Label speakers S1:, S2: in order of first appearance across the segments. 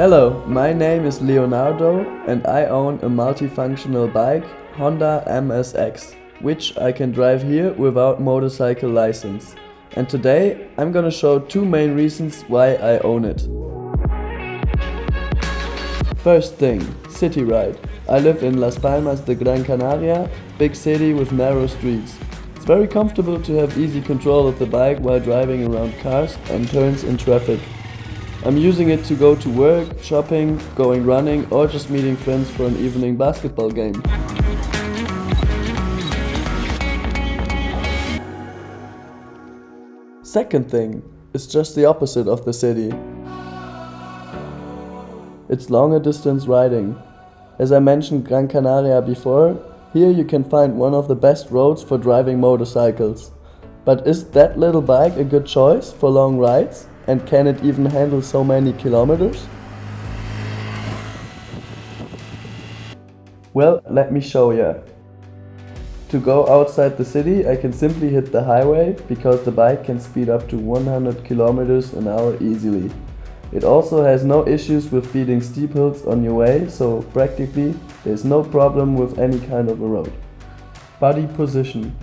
S1: Hello, my name is Leonardo and I own a multifunctional bike Honda MSX, which I can drive here without motorcycle license. And today I'm gonna show two main reasons why I own it. First thing, city ride. I live in Las Palmas de Gran Canaria, big city with narrow streets. It's very comfortable to have easy control of the bike while driving around cars and turns in traffic. I'm using it to go to work, shopping, going running or just meeting friends for an evening basketball game. Second thing, it's just the opposite of the city. It's longer distance riding. As I mentioned Gran Canaria before, here you can find one of the best roads for driving motorcycles. But is that little bike a good choice for long rides? And can it even handle so many kilometers? Well, let me show you. To go outside the city, I can simply hit the highway because the bike can speed up to 100 kilometers an hour easily. It also has no issues with beating steep hills on your way, so practically there's no problem with any kind of a road. Body position.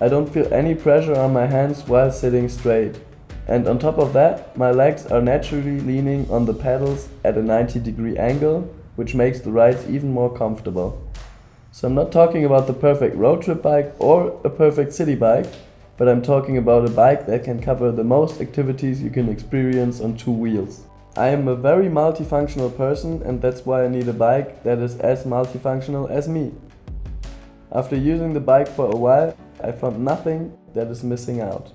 S1: I don't feel any pressure on my hands while sitting straight. And on top of that, my legs are naturally leaning on the pedals at a 90 degree angle, which makes the rides even more comfortable. So I'm not talking about the perfect road trip bike or a perfect city bike, but I'm talking about a bike that can cover the most activities you can experience on two wheels. I am a very multifunctional person and that's why I need a bike that is as multifunctional as me. After using the bike for a while, I found nothing that is missing out.